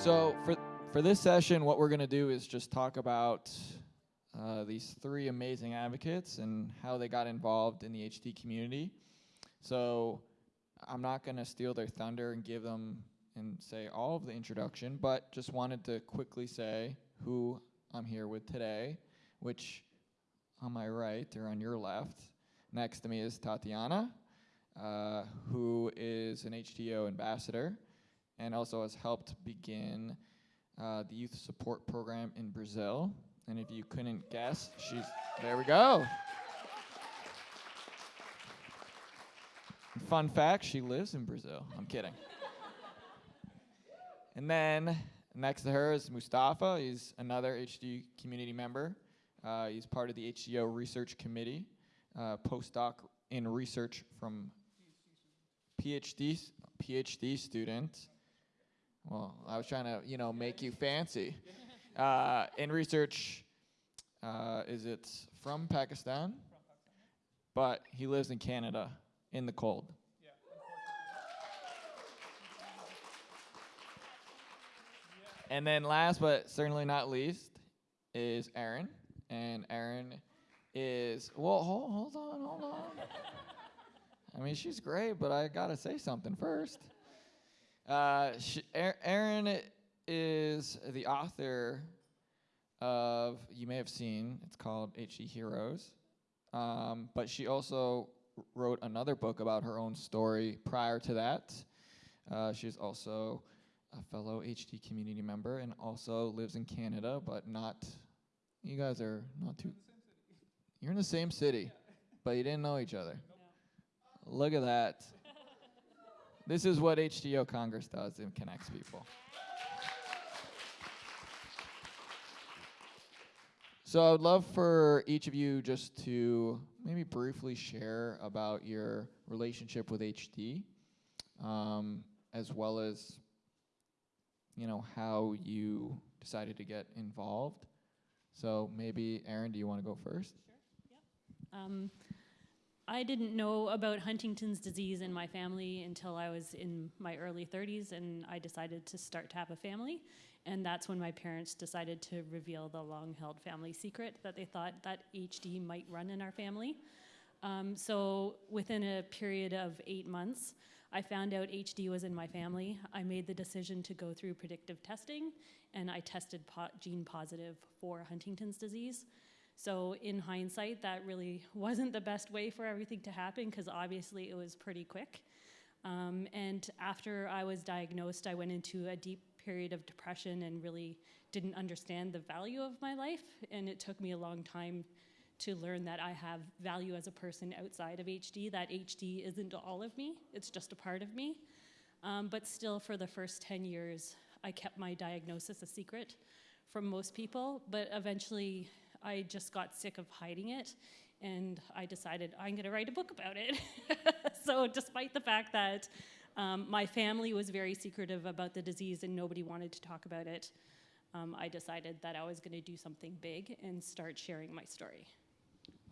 So for for this session, what we're going to do is just talk about uh, these three amazing advocates and how they got involved in the HD community. So I'm not going to steal their thunder and give them and say all of the introduction, but just wanted to quickly say who I'm here with today, which on my right or on your left, next to me is Tatiana, uh, who is an HDYO ambassador and also has helped begin uh, the youth support program in Brazil. And if you couldn't guess, she's there. We go. Fun fact: she lives in Brazil. I'm kidding. and then next to her is Mustafa. He's another HD community member. Uh, he's part of the HDYO research committee, uh, postdoc in research from PhD PhD student well, I was trying to, you know, make you fancy. Uh, in research, uh, is it from Pakistan? But he lives in Canada in the cold. And then last but certainly not least is Erin. And Erin is, well, hold, hold on, hold on. I mean, she's great, but I gotta say something first. Uh, Erin is the author of, you may have seen, it's called HD Heroes. Um, but she also wrote another book about her own story prior to that. Uh, she's also a fellow HD community member and also lives in Canada, but not, you guys are not too, you're in the same city, yeah. but you didn't know each other. No. Look at that. This is what HDYO Congress does and connects people. So I would love for each of you just to maybe briefly share about your relationship with HD, um, as well as you know how you decided to get involved. So maybe Erin, do you want to go first? Sure. Yep. Um, I didn't know about Huntington's disease in my family until I was in my early 30s and I decided to start to have a family. And that's when my parents decided to reveal the long held family secret that they thought that HD might run in our family. Um, so within a period of eight months, I found out HD was in my family. I made the decision to go through predictive testing and I tested po gene positive for Huntington's disease. So in hindsight, that really wasn't the best way for everything to happen because obviously it was pretty quick. Um, and after I was diagnosed, I went into a deep period of depression and really didn't understand the value of my life. And it took me a long time to learn that I have value as a person outside of HD, that HD isn't all of me, it's just a part of me. Um, but still, for the first 10 years, I kept my diagnosis a secret from most people, but eventually I just got sick of hiding it and I decided I'm going to write a book about it. so, despite the fact that um, my family was very secretive about the disease and nobody wanted to talk about it, um, I decided that I was going to do something big and start sharing my story.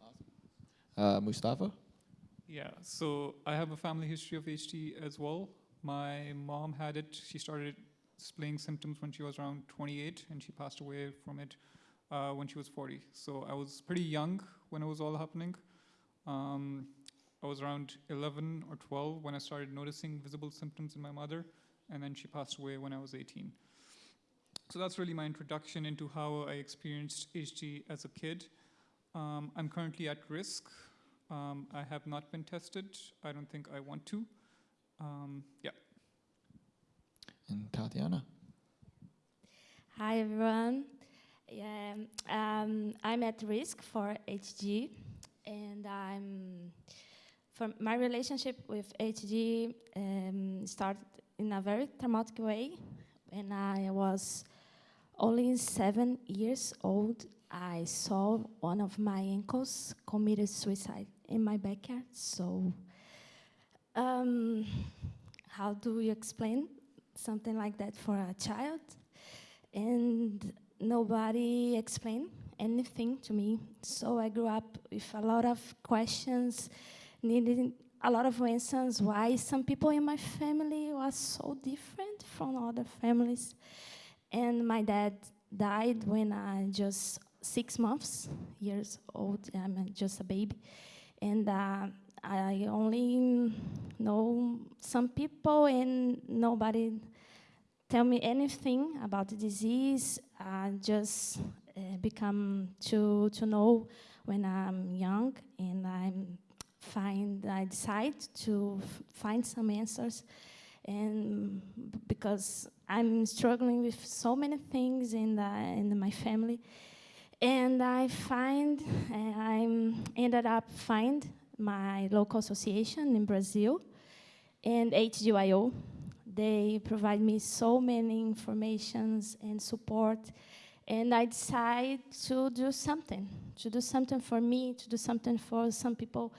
Awesome. Uh, Mustafa? Yeah, so I have a family history of HD as well. My mom had it. She started displaying symptoms when she was around 28 and she passed away from it uh, when she was 40. So I was pretty young when it was all happening. Um, I was around 11 or 12 when I started noticing visible symptoms in my mother, and then she passed away when I was 18. So that's really my introduction into how I experienced HD as a kid. Um, I'm currently at risk. Um, I have not been tested. I don't think I want to. Um, yeah. And Tatiana. Hi, everyone. Yeah, um, I'm at risk for HG, and I'm my relationship with HG um, started in a very traumatic way. When I was only seven years old, I saw one of my uncles committed suicide in my backyard. So, um, how do you explain something like that for a child? And nobody explained anything to me. So I grew up with a lot of questions, needing a lot of answers why some people in my family was so different from other families. And my dad died when I was just six months years old. I'm just a baby, and uh, I only know some people, and nobody tell me anything about the disease. I just uh, become to to know when I'm young, and I'm find I decide to find some answers, and because I'm struggling with so many things in in my family, and I find uh, I'm ended up find my local association in Brazil, and HGYO. They provide me so many informations and support, and I decide to do something, to do something for me, to do something for some people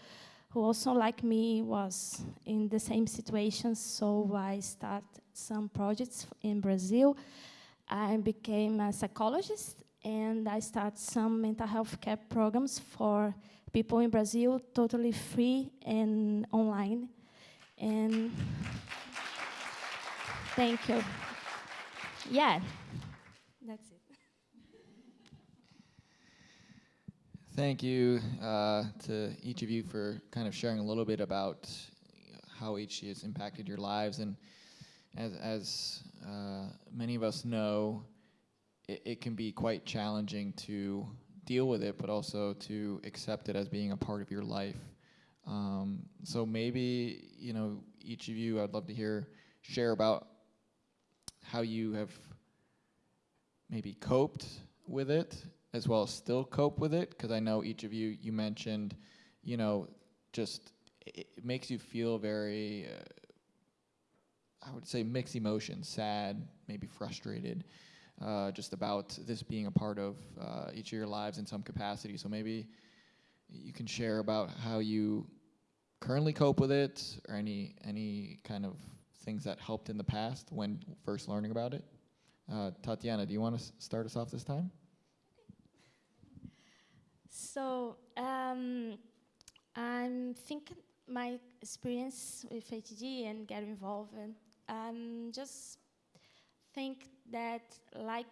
who also like me was in the same situation. So i start some projects in brazil. I became a psychologist and i start some mental health care programs for people in brazil totally free and online. And thank you yeah that's it Thank you uh, to each of you for kind of sharing a little bit about how HD has impacted your lives. And as, as uh, many of us know, it, it can be quite challenging to deal with it, but also to accept it as being a part of your life. Um, so maybe, you know, each of you, I'd love to hear, share about how you have maybe coped with it as well as still cope with it because i know each of you you mentioned you know just it, it makes you feel very uh, i would say mixed emotions sad maybe frustrated uh, just about this being a part of uh, each of your lives in some capacity. So maybe you can share about how you currently cope with it or any any kind of things that helped in the past when first learning about it uh, tatiana do you want to start us off this time So um, I'm thinking my experience with HG and get involved. And um, just think that like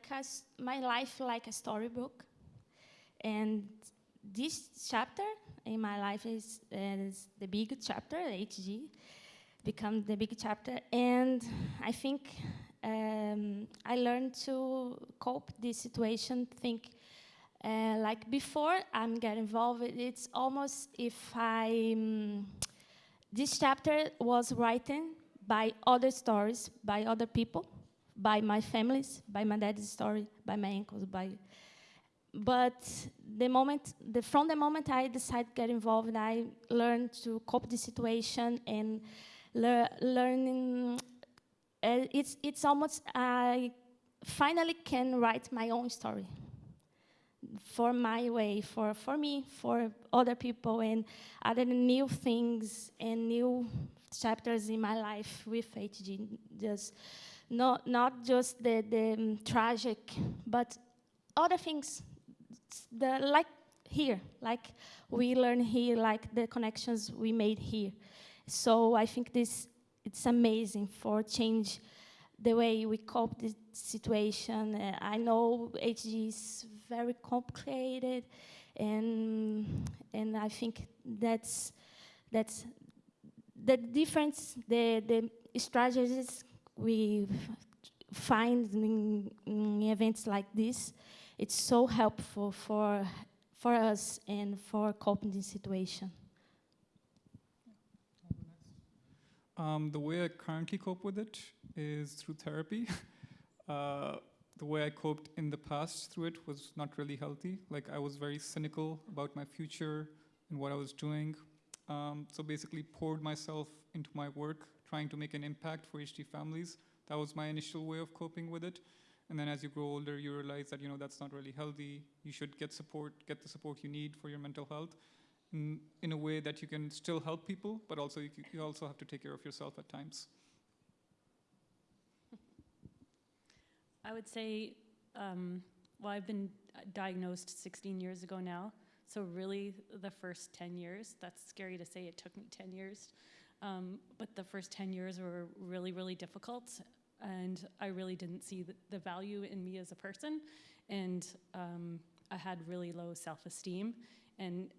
my life like a storybook, and this chapter in my life is, is the big chapter. HG become the big chapter, and I think um, I learned to cope this situation. Think uh, like before I'm get involved, it's almost if I um, this chapter was written by other stories, by other people, by my families, by my dad's story, by my uncles, by. But the moment, the, from the moment I decided to get involved, I learned to cope the situation and lear, learning. Uh, it's it's almost I finally can write my own story for my way, for, for me, for other people, and other new things and new chapters in my life with HG. Just not not just the, the um, tragic, but other things. The like here, like we learn here, like the connections we made here. So I think this it's amazing for change the way we cope the situation. Uh, I know HG is very complicated, and and I think that's that's the difference. The the strategies we find in, in events like this, it's so helpful for for us and for coping the situation. Um, the way I currently cope with it is through therapy. uh, the way I coped in the past through it was not really healthy. Like I was very cynical about my future and what I was doing. Um, so basically, poured myself into my work, trying to make an impact for HD families. That was my initial way of coping with it. And then as you grow older, you realize that you know that's not really healthy. You should get support, get the support you need for your mental health, in, a way that you can still help people, but also you, you also have to take care of yourself at times. I would say, um, well, I've been diagnosed 16 years ago now. So, really, the first 10 years, that's scary to say it took me 10 years. Um, but the first 10 years were really, really difficult. and I really didn't see the, the value in me as a person, and um, I had really low self-esteem, and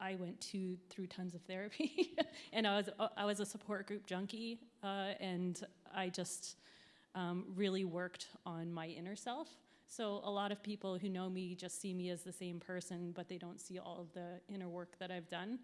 I went to through tons of therapy, and I was I was a support group junkie, uh, and I just um, really worked on my inner self. So a lot of people who know me just see me as the same person, but they don't see all of the inner work that I've done.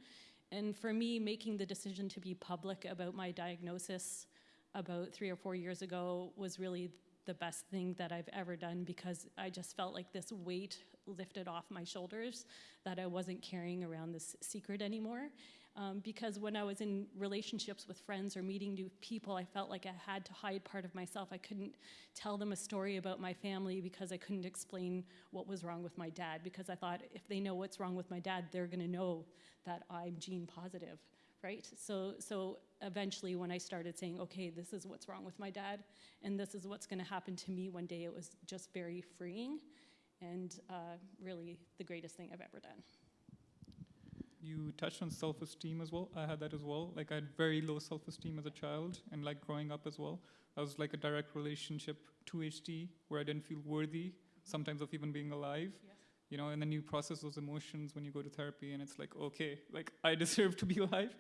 And for me, making the decision to be public about my diagnosis about three or four years ago was really the best thing that I've ever done because I just felt like this weight lifted off my shoulders that I wasn't carrying around this secret anymore. Um, because when I was in relationships with friends or meeting new people, I felt like I had to hide part of myself. I couldn't tell them a story about my family because I couldn't explain what was wrong with my dad because I thought if they know what's wrong with my dad, they're going to know that I'm gene positive, right? So, so eventually, when I started saying, okay, this is what's wrong with my dad, and this is what's going to happen to me one day, it was just very freeing and uh, really the greatest thing I've ever done. You touched on self-esteem as well. I had that as well. Like I had very low self-esteem as a child, and like growing up as well. That was like a direct relationship to HD, where I didn't feel worthy sometimes of even being alive. Yes. You know, and then you process those emotions when you go to therapy, and it's like, okay, like I deserve to be alive.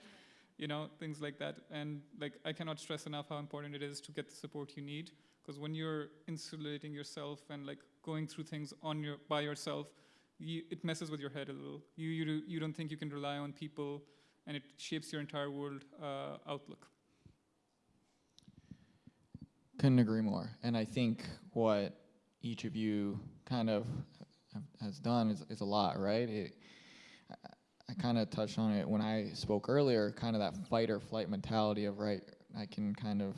You know, things like that. And like I cannot stress enough how important it is to get the support you need, because when you're insulating yourself and like going through things on your by yourself, you, it messes with your head a little. You, you, you don't think you can rely on people, and it shapes your entire world uh, outlook. Couldn't agree more. And I think what each of you kind of has done is, is a lot, right? It, I, I kind of touched on it when I spoke earlier, kind of that fight or flight mentality of, right, I can kind of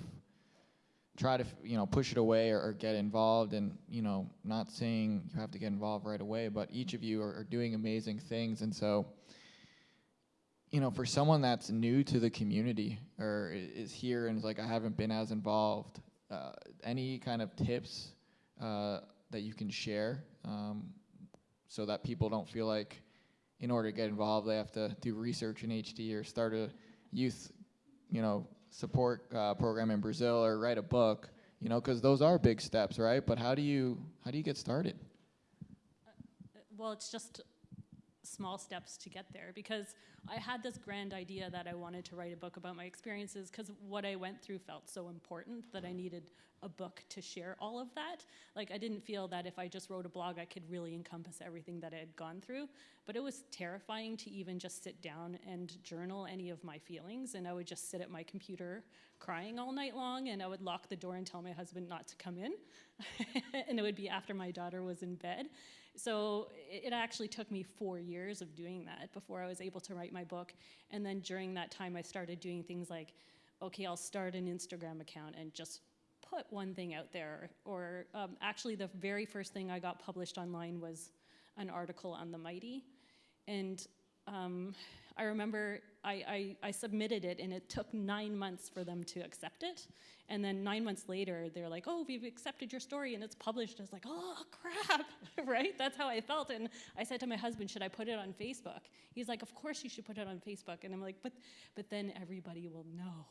try to, you know, push it away or, or get involved. And, you know, not saying you have to get involved right away, but each of you are, are doing amazing things. And so, you know, for someone that's new to the community or is here and is like, I haven't been as involved, uh, any kind of tips uh, that you can share um, so that people don't feel like in order to get involved they have to do research in HD or start a youth, you know, support uh, program in Brazil or write a book, you know, because those are big steps, right? But how do you how do you get started? Uh, Well, it's just small steps to get there because I had this grand idea that I wanted to write a book about my experiences because what I went through felt so important that I needed a book to share all of that. Like, I didn't feel that if I just wrote a blog, I could really encompass everything that I had gone through. But it was terrifying to even just sit down and journal any of my feelings. And I would just sit at my computer crying all night long, and I would lock the door and tell my husband not to come in. and it would be after my daughter was in bed. So it actually took me four years of doing that before I was able to write my book. And then during that time, I started doing things like, okay, I'll start an Instagram account and just put one thing out there. Or um, actually, the very first thing I got published online was an article on the Mighty. And um, I remember I, I, I submitted it, and it took nine months for them to accept it. And then nine months later, they're like, "Oh, we've accepted your story, and it's published." I was like, "Oh crap!" right? That's how I felt. And I said to my husband, "Should I put it on Facebook?" He's like, "Of course you should put it on Facebook." And I'm like, "But, but then everybody will know."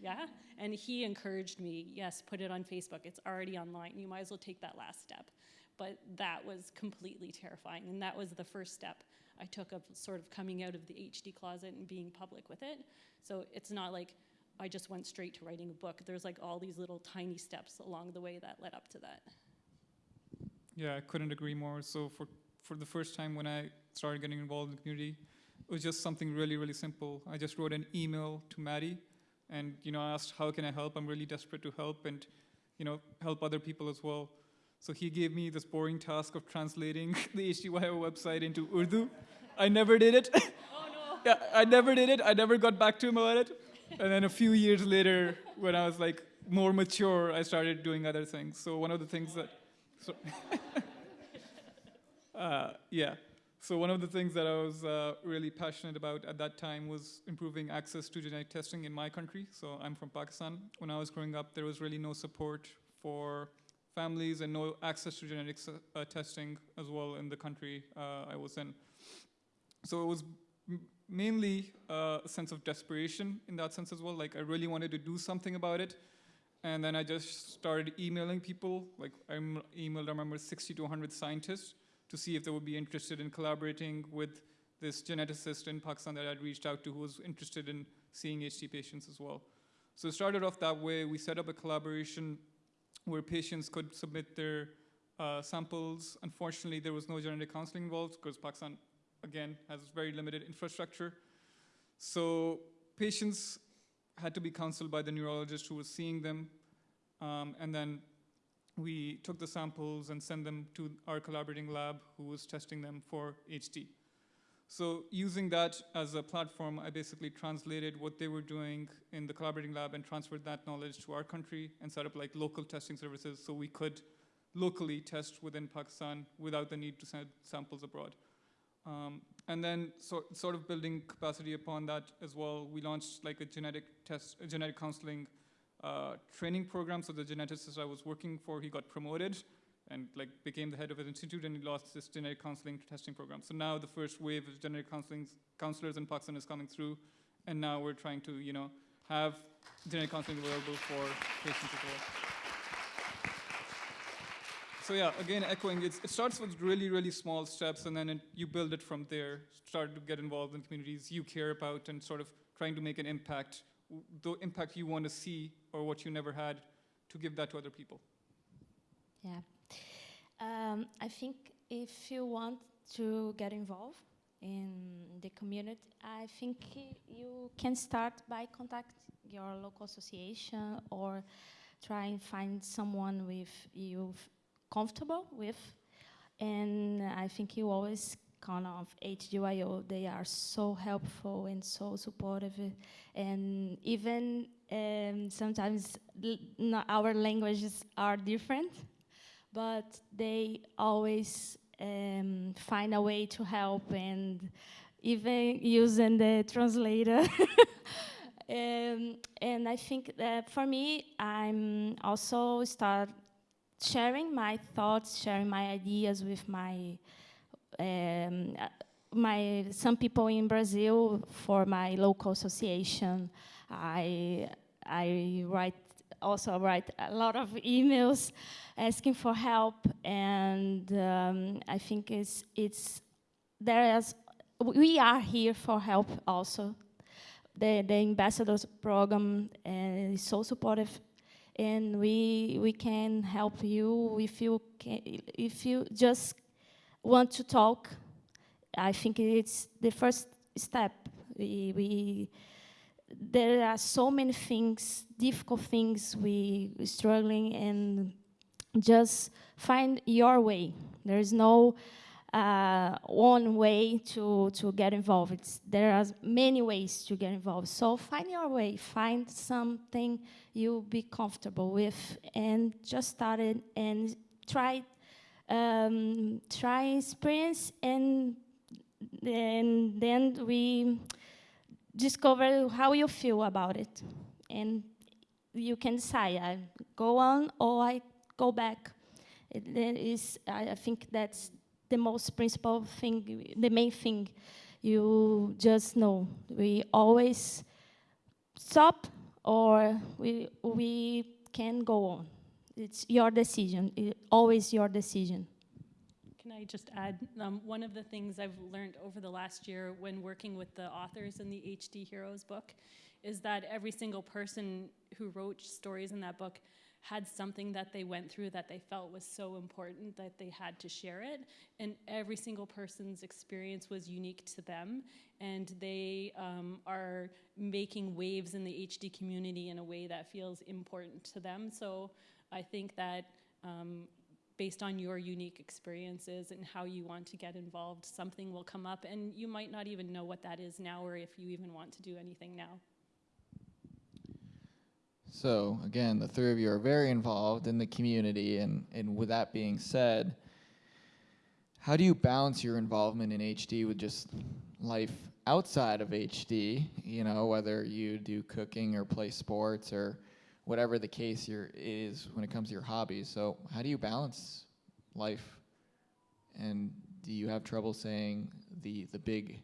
Yeah? And he encouraged me, yes, put it on Facebook. It's already online. You might as well take that last step. But that was completely terrifying. And that was the first step I took of sort of coming out of the HD closet and being public with it. So it's not like I just went straight to writing a book. There's like all these little tiny steps along the way that led up to that. Yeah, I couldn't agree more. So for for the first time when I started getting involved in the community, it was just something really, really simple. I just wrote an email to Maddie, and you know, I asked, "How can I help? I'm really desperate to help, and you know, help other people as well." So he gave me this boring task of translating the HDYO website into Urdu. I never did it. Oh no! yeah, I never did it. I never got back to him about it. And then a few years later, when I was like more mature, I started doing other things. So one of the things that, so uh, yeah. So one of the things that I was uh, really passionate about at that time was improving access to genetic testing in my country. So I'm from Pakistan. When I was growing up, there was really no support for families and no access to genetics uh, testing as well in the country uh, I was in. So it was mainly uh, a sense of desperation in that sense as well. Like I really wanted to do something about it, and then I just started emailing people. Like I emailed, I remember, 60 to 100 scientists to see if they would be interested in collaborating with this geneticist in Pakistan that I'd reached out to who was interested in seeing HD patients as well. So it started off that way. We set up a collaboration where patients could submit their uh, samples. Unfortunately, there was no genetic counseling involved because Pakistan, again, has very limited infrastructure. So patients had to be counseled by the neurologist who was seeing them. Um, and then we took the samples and sent them to our collaborating lab who was testing them for HD. So using that as a platform, I basically translated what they were doing in the collaborating lab and transferred that knowledge to our country and set up like local testing services so we could locally test within Pakistan without the need to send samples abroad. Um, and then so, sort of building capacity upon that as well, we launched like a genetic test, a genetic counseling uh, training program. So the geneticist I was working for, he got promoted and like became the head of an institute and he lost this genetic counseling testing program. So now the first wave of genetic counseling counselors in Pakistan is coming through and now we're trying to, you know, have genetic counseling available for patients as well. So yeah, again, echoing, it starts with really, really small steps and then it, you build it from there. Start to get involved in communities you care about and sort of trying to make an impact, the impact you want to see or what you never had, to give that to other people. Yeah. Um, I think if you want to get involved in the community, I think you can start by contact your local association or try and find someone with you comfortable with. And I think you always count on HGYO. They are so helpful and so supportive. And even um, sometimes our languages are different but they always um, find a way to help and even using the translator. um, and I think that for me, I'm also start sharing my thoughts, sharing my ideas with my um, uh, my some people in Brazil for my local association. I I write also write a lot of emails asking for help, and um, I think it's it's there is we are here for help also. The the ambassadors program uh, is so supportive, and we we can help you if you can, if you just want to talk. I think it's the first step. We, we there are so many things, difficult things we struggling, and just find your way. There is no uh, one way to, to get involved. It's, there are many ways to get involved. So find your way. Find something you'll be comfortable with, and just start it and try um, try experience and and then we discover how you feel about it and you can decide I go on or I go back. It, is, I, I think that's the most principal thing, the main thing. You just know we always stop or we we can go on. It's your decision. It, always your decision. Can I just add, um, one of the things I've learned over the last year when working with the authors in the HD Heroes book is that every single person who wrote stories in that book had something that they went through that they felt was so important that they had to share it. And every single person's experience was unique to them. And they um, are making waves in the HD community in a way that feels important to them. So I think that um, based on your unique experiences and how you want to get involved, something will come up. And you might not even know what that is now or if you even want to do anything now. So again, the three of you are very involved in the community, and, and with that being said, how do you balance your involvement in HD with just life outside of HD? You know, whether you do cooking or play sports or whatever the case your is when it comes to your hobbies. So how do you balance life? And do you have trouble saying the the big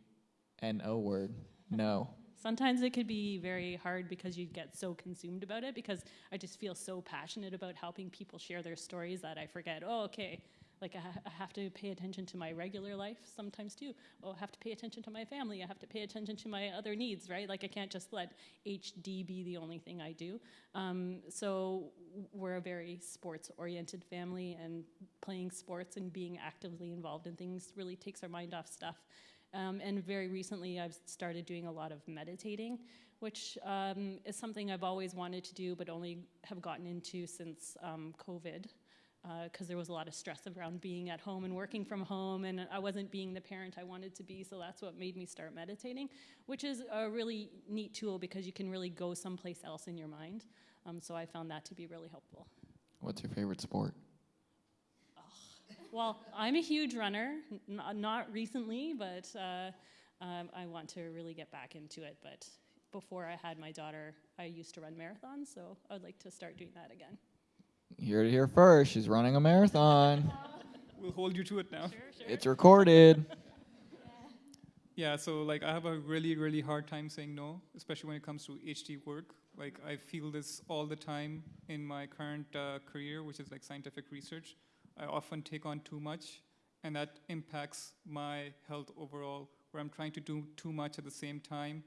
N O word? No. sometimes it could be very hard because you get so consumed about it because I just feel so passionate about helping people share their stories that I forget, oh, okay, like I, ha- I have to pay attention to my regular life sometimes too. Oh, I have to pay attention to my family. I have to pay attention to my other needs, right? Like I can't just let HD be the only thing I do. Um, so we're a very sports-oriented family, and playing sports and being actively involved in things really takes our mind off stuff. Um, and very recently, I've started doing a lot of meditating, which um, is something I've always wanted to do, but only have gotten into since um, COVID because there was a lot of stress around being at home and working from home, and I wasn't being the parent I wanted to be, so that's what made me start meditating, which is a really neat tool because you can really go someplace else in your mind. Um, so I found that to be really helpful. What's your favorite sport? Well, I'm a huge runner, n- not recently, but uh, um, I want to really get back into it. But before I had my daughter, I used to run marathons, so I'd like to start doing that again. Here to here first, she's running a marathon. We'll hold you to it now. Sure, sure. it's recorded. Yeah, so like I have a really, really hard time saying no, especially when it comes to HD work. Like I feel this all the time in my current uh, career, which is like scientific research. I often take on too much, and that impacts my health overall. Where I'm trying to do too much at the same time,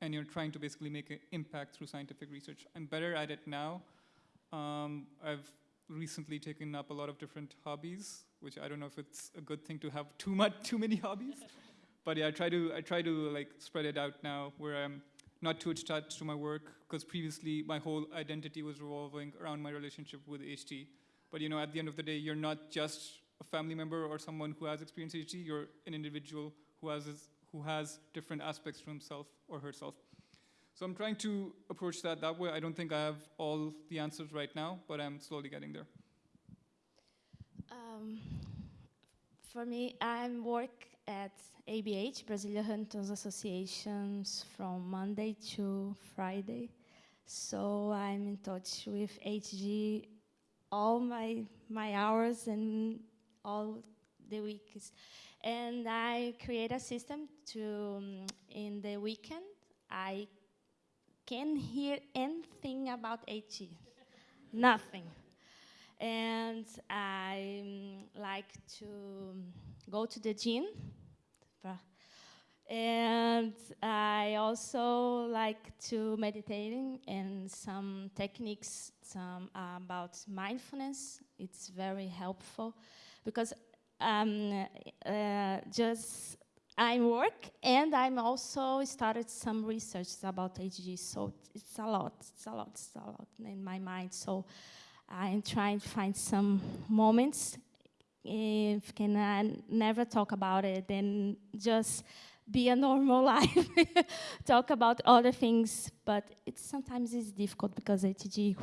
and you're trying to basically make an impact through scientific research. I'm better at it now. Um, I've recently taken up a lot of different hobbies, which I don't know if it's a good thing to have too much, too many hobbies but yeah, I try to I try to like spread it out now, where I'm not too attached to my work, because previously my whole identity was revolving around my relationship with HD. But you know, at the end of the day, you're not just a family member or someone who has experienced HD. You're an individual who has who has different aspects to himself or herself. So I'm trying to approach that that way. I don't think I have all the answers right now, but I'm slowly getting there. Um, for me, I work at ABH, Brazilian Hunters Associations, from Monday to Friday. So I'm in touch with HG all my my hours and all the weeks. And I create a system to um, in the weekend I can hear anything about HG. Nothing and I um, like to go to the gym. And I also like to meditating and some techniques some uh, about mindfulness. It's very helpful because um, uh, just I work and I'm also started some research about HG. So it's a lot, it's a lot, it's a lot in my mind. So I'm trying to find some moments if can I never talk about it and just be a normal life talk about other things but it's sometimes it's difficult because HG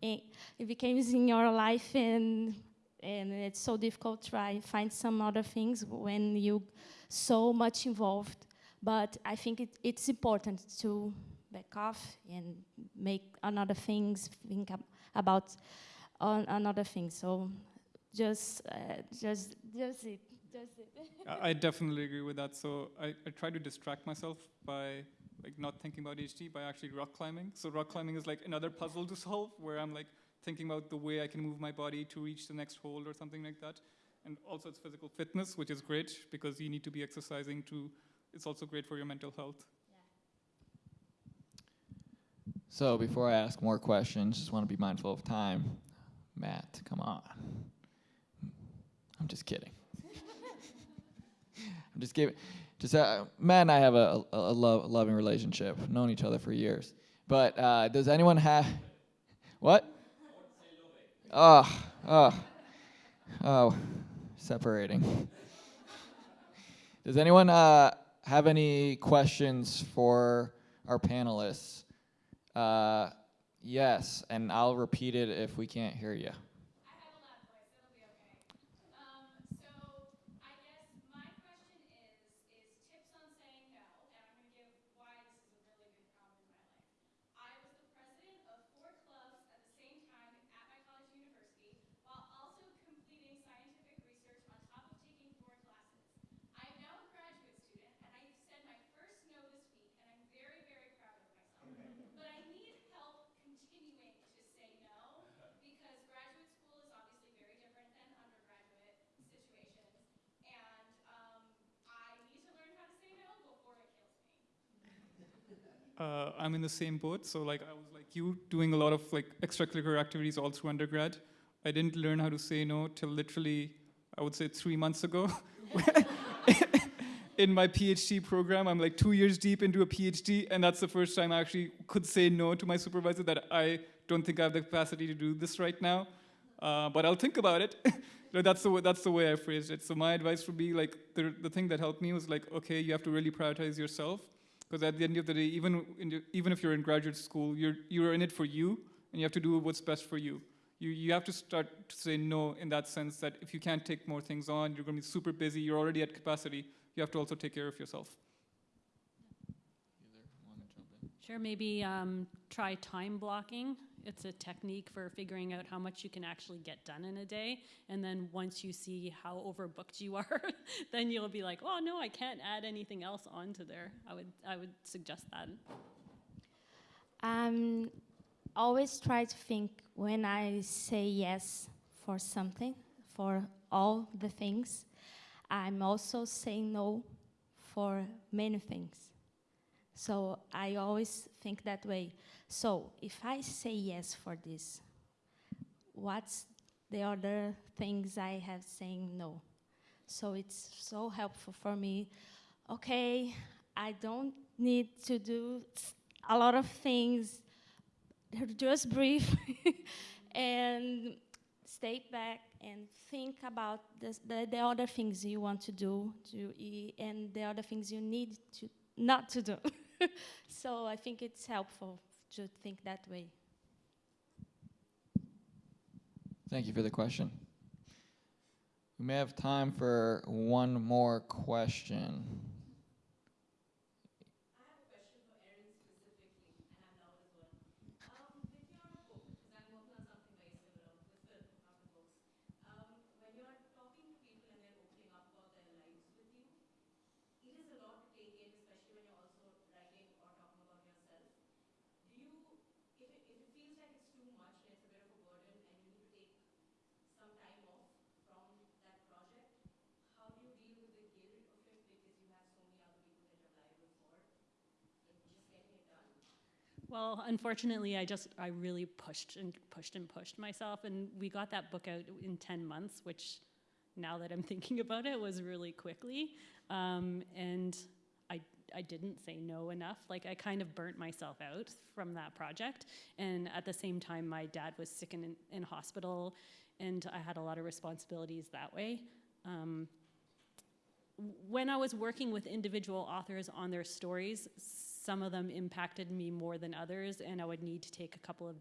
it, it becomes in your life and and it's so difficult to try find some other things when you so much involved but I think it, it's important to back off and make another things think ab- about on another thing. So just, uh, just, just it, just it. I I definitely agree with that. So I, I try to distract myself by like not thinking about HD by actually rock climbing. So rock climbing is like another puzzle to solve where I'm like thinking about the way I can move my body to reach the next hold or something like that. And also it's physical fitness, which is great because you need to be exercising to it's also great for your mental health. So before I ask more questions, just want to be mindful of time. Matt, come on. I'm just kidding. I'm just giving. Just uh, Matt and I have a, a, a lo- loving relationship, known each other for years. But uh, does anyone have what? Oh, oh, oh, separating. Does anyone uh, have any questions for our panelists? Uh, yes, and I'll repeat it if we can't hear you. I have a loud voice, it'll be okay. Um, so I guess my question is, is tips on saying no, and I'm gonna give why this is a really big problem in my life. I was the president of four clubs at the same time at my college and university, while also completing scientific research on top of taking four classes. I am now a graduate student, and I said my first no this week, and I'm very, very uh, I'm in the same boat. So like I was like you, doing a lot of like extracurricular activities all through undergrad. I didn't learn how to say no till literally, I would say three months ago. in my PhD program, I'm like two years deep into a PhD, and that's the first time I actually could say no to my supervisor that I don't think I have the capacity to do this right now. Uh, but I'll think about it. That's the way, that's the way I phrased it. So my advice would be like the the thing that helped me was like okay, you have to really prioritize yourself because at the end of the day, even in the, even if you're in graduate school, you're you're in it for you, and you have to do what's best for you. You you have to start to say no in that sense that if you can't take more things on, you're going to be super busy. You're already at capacity. You have to also take care of yourself. Sure, maybe um, try time blocking. It's a technique for figuring out how much you can actually get done in a day. And then once you see how overbooked you are, then you'll be like, oh no, I can't add anything else onto there. I would, I would suggest that. Um, always try to think when I say yes for something, for all the things, I'm also saying no for many things. So I always think that way. So if I say yes for this, what's the other things I have saying no? So it's so helpful for me. Okay, I don't need to do a lot of things. Just breathe and stay back and think about this, the, the other things you want to do to, and the other things you need to not to do. so I think it's helpful to think that way. Thank you for the question. We may have time for one more question. Um, with your book, because I'm working on something very similar with film, not with books. Um, when you're talking to people and they're opening up about their lives with you, it is a lot to take in, especially when you're also writing or talking about yourself. Do you, if it, if it feels like it's too much and it's a bit of a burden and you need to take some time off from that project, how do you deal with the guilt of it because you have so many other people that you're liable for, like just getting it done? Well, unfortunately, I just I really pushed and pushed and pushed myself, and we got that book out in ten months, which now that I'm thinking about it was really quickly, um, and I I didn't say no enough. Like I kind of burnt myself out from that project, and at the same time, my dad was sick in in hospital, and I had a lot of responsibilities that way. Um, when I was working with individual authors on their stories, some of them impacted me more than others, and I would need to take a couple of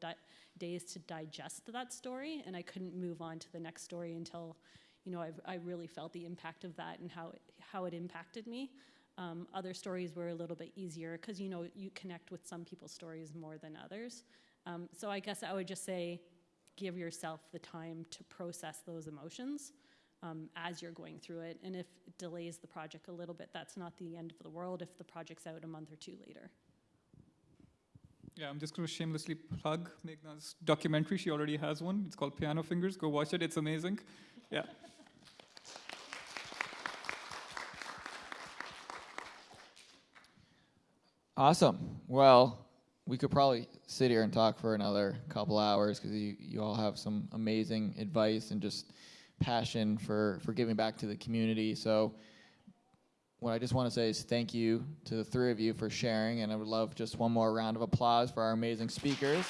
days to digest that story, and I couldn't move on to the next story until, you know, I, I really felt the impact of that and how it, how it impacted me. Um, other stories were a little bit easier because you know you connect with some people's stories more than others. Um, so I guess I would just say, give yourself the time to process those emotions um, as you're going through it. And if it delays the project a little bit, that's not the end of the world if the project's out a month or two later. Yeah, I'm just going to shamelessly plug Meghna's documentary. She already has one. It's called Piano Fingers. Go watch it. It's amazing. Yeah. Awesome. Well, we could probably sit here and talk for another couple hours because you, you all have some amazing advice and just passion for, for giving back to the community. So, what I just want to say is thank you to the three of you for sharing, and I would love just one more round of applause for our amazing speakers.